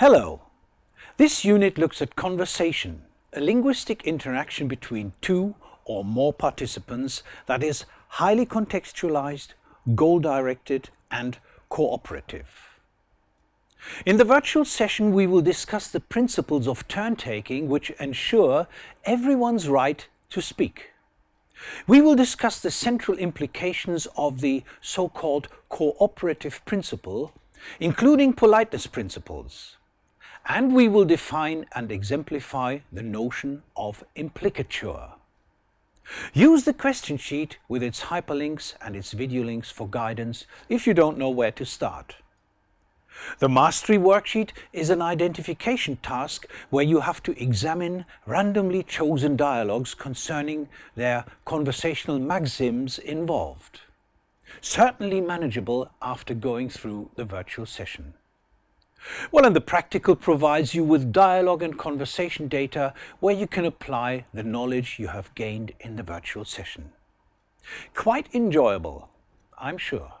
Hello! This unit looks at conversation, a linguistic interaction between two or more participants that is highly contextualized, goal-directed and cooperative. In the virtual session we will discuss the principles of turn-taking which ensure everyone's right to speak. We will discuss the central implications of the so-called cooperative principle, including politeness principles. And we will define and exemplify the notion of implicature. Use the question sheet with its hyperlinks and its video links for guidance if you don't know where to start. The Mastery worksheet is an identification task where you have to examine randomly chosen dialogues concerning their conversational maxims involved. Certainly manageable after going through the virtual session. Well, and the practical provides you with dialogue and conversation data where you can apply the knowledge you have gained in the virtual session. Quite enjoyable, I'm sure.